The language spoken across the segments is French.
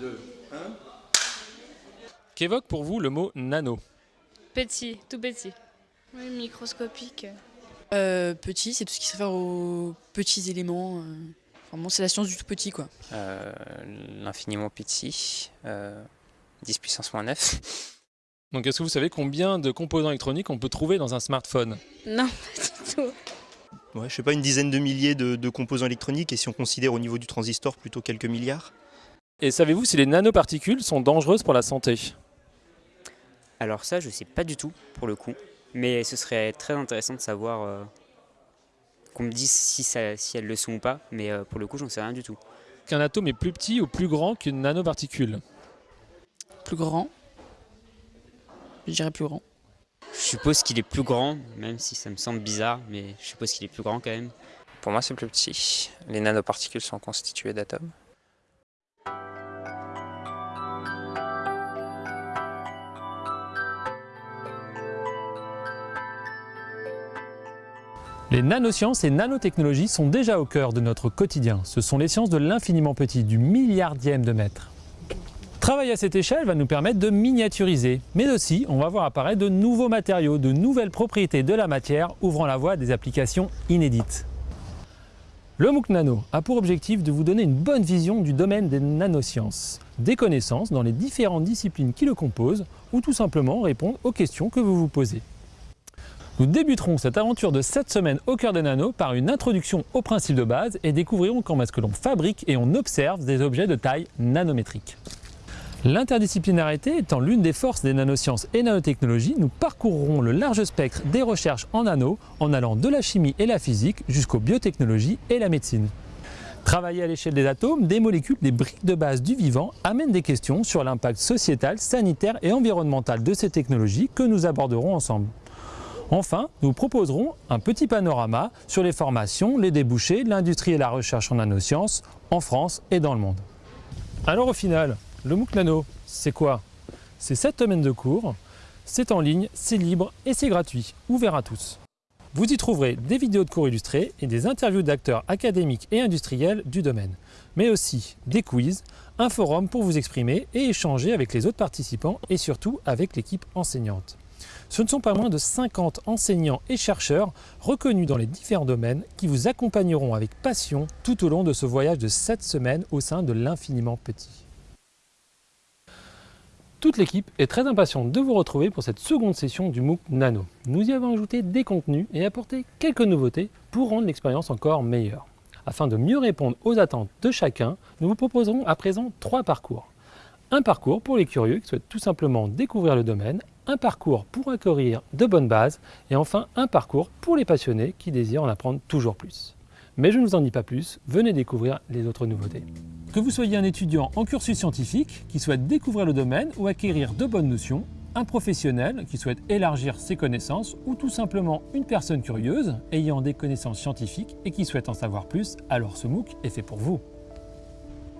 2, 1. Qu'évoque pour vous le mot nano Petit, tout petit. Oui, microscopique. Euh, petit, c'est tout ce qui se réfère aux petits éléments. euh. Vraiment, c'est la science du tout petit, quoi. Euh, l'infiniment petit, euh, 10 puissance moins 9. Donc est-ce que vous savez combien de composants électroniques on peut trouver dans un smartphone? Non, pas du tout. Ouais, je sais pas, une dizaine de milliers de, de composants électroniques, et si on considère au niveau du transistor, plutôt quelques milliards? Et savez-vous si les nanoparticules sont dangereuses pour la santé? Alors ça, je sais pas du tout pour le coup, mais ce serait très intéressant de savoir euh, qu'on me dise si, ça, si elles le sont ou pas, mais euh, pour le coup, j'en sais rien du tout. Qu'un atome est plus petit ou plus grand qu'une nanoparticule? Plus grand. Je dirais plus grand. Je suppose qu'il est plus grand, même si ça me semble bizarre, mais je suppose qu'il est plus grand quand même. Pour moi, c'est plus petit. Les nanoparticules sont constituées d'atomes. Les nanosciences et nanotechnologies sont déjà au cœur de notre quotidien. Ce sont les sciences de l'infiniment petit, du milliardième de mètre. Travailler à cette échelle va nous permettre de miniaturiser, mais aussi on va voir apparaître de nouveaux matériaux, de nouvelles propriétés de la matière, ouvrant la voie à des applications inédites. Le MOOC Nano a pour objectif de vous donner une bonne vision du domaine des nanosciences, des connaissances dans les différentes disciplines qui le composent, ou tout simplement répondre aux questions que vous vous posez. Nous débuterons cette aventure de 7 semaines au cœur des nanos par une introduction aux principes de base et découvrirons comment est-ce que l'on fabrique et on observe des objets de taille nanométrique. L'interdisciplinarité étant l'une des forces des nanosciences et nanotechnologies, nous parcourrons le large spectre des recherches en nano en allant de la chimie et la physique jusqu'aux biotechnologies et la médecine. Travailler à l'échelle des atomes, des molécules, des briques de base du vivant amène des questions sur l'impact sociétal, sanitaire et environnemental de ces technologies que nous aborderons ensemble. Enfin, nous proposerons un petit panorama sur les formations, les débouchés, l'industrie et la recherche en nanosciences en France et dans le monde. Alors au final, le MOOC Nano, c'est quoi? C'est 7 semaines de cours, c'est en ligne, c'est libre et c'est gratuit, ouvert à tous. Vous y trouverez des vidéos de cours illustrés et des interviews d'acteurs académiques et industriels du domaine, mais aussi des quiz, un forum pour vous exprimer et échanger avec les autres participants et surtout avec l'équipe enseignante. Ce ne sont pas moins de 50 enseignants et chercheurs reconnus dans les différents domaines qui vous accompagneront avec passion tout au long de ce voyage de 7 semaines au sein de l'infiniment petit. Toute l'équipe est très impatiente de vous retrouver pour cette seconde session du MOOC Nano. Nous y avons ajouté des contenus et apporté quelques nouveautés pour rendre l'expérience encore meilleure. Afin de mieux répondre aux attentes de chacun, nous vous proposerons à présent trois parcours. Un parcours pour les curieux qui souhaitent tout simplement découvrir le domaine, un parcours pour acquérir de bonnes bases et enfin un parcours pour les passionnés qui désirent en apprendre toujours plus. Mais je ne vous en dis pas plus, venez découvrir les autres nouveautés. Que vous soyez un étudiant en cursus scientifique qui souhaite découvrir le domaine ou acquérir de bonnes notions, un professionnel qui souhaite élargir ses connaissances ou tout simplement une personne curieuse ayant des connaissances scientifiques et qui souhaite en savoir plus, alors ce MOOC est fait pour vous.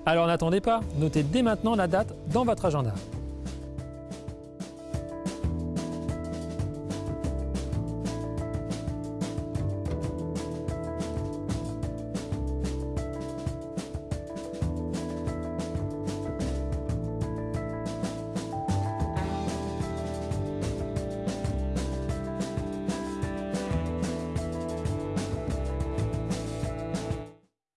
Alors n'attendez pas, notez dès maintenant la date dans votre agenda.